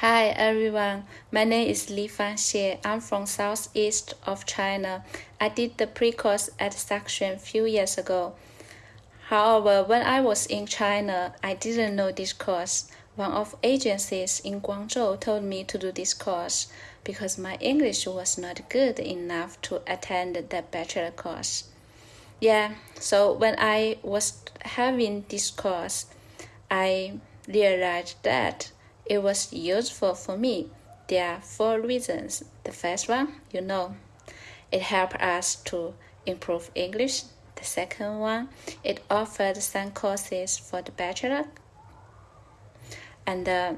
Hi everyone, my name is Li Fanxie. I'm from southeast of China. I did the pre-course at Saxion a few years ago. However, when I was in China, I didn't know this course. One of agencies in Guangzhou told me to do this course because my English was not good enough to attend the bachelor course. Yeah, so when I was having this course, I realized that it was useful for me. There are four reasons. The first one, you know, it helped us to improve English. The second one, it offered some courses for the bachelor. And uh,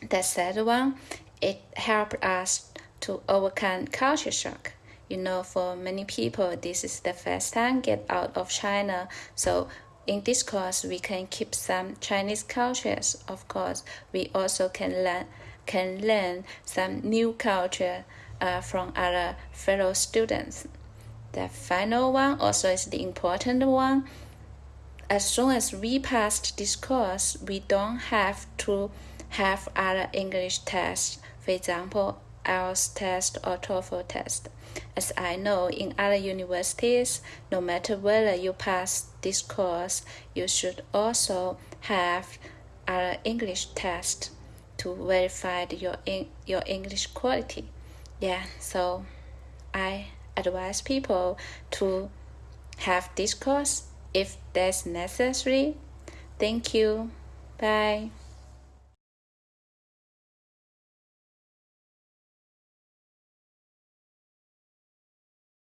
the third one, it helped us to overcome culture shock. You know, for many people, this is the first time get out of China. So in this course, we can keep some Chinese cultures. Of course, we also can learn can learn some new culture uh, from other fellow students. The final one also is the important one. As soon as we passed this course, we don't have to have other English tests. For example, IELTS test or TOEFL test. As I know, in other universities, no matter whether you pass this course, you should also have an English test to verify your your English quality. Yeah, so I advise people to have this course if that's necessary. Thank you. Bye.